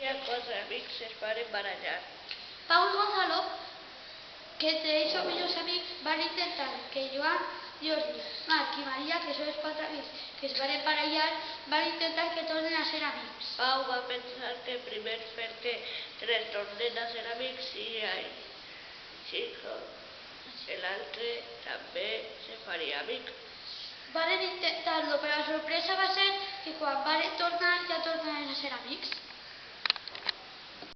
i amb els amics es varen barallar. Pau Gonzalo, que te hizo millors amics, van intentar que Joan, Jordi, Marc i Maria, que són els quatre amics que es van emparellar, van intentar que tornen a ser amics. Pau va pensar que primer fer que tres tornen a ser amics i ai, que l'altre també se faria amic. Varen intentar-lo, però la sorpresa va ser que quan varen tornar ja tornaven a ser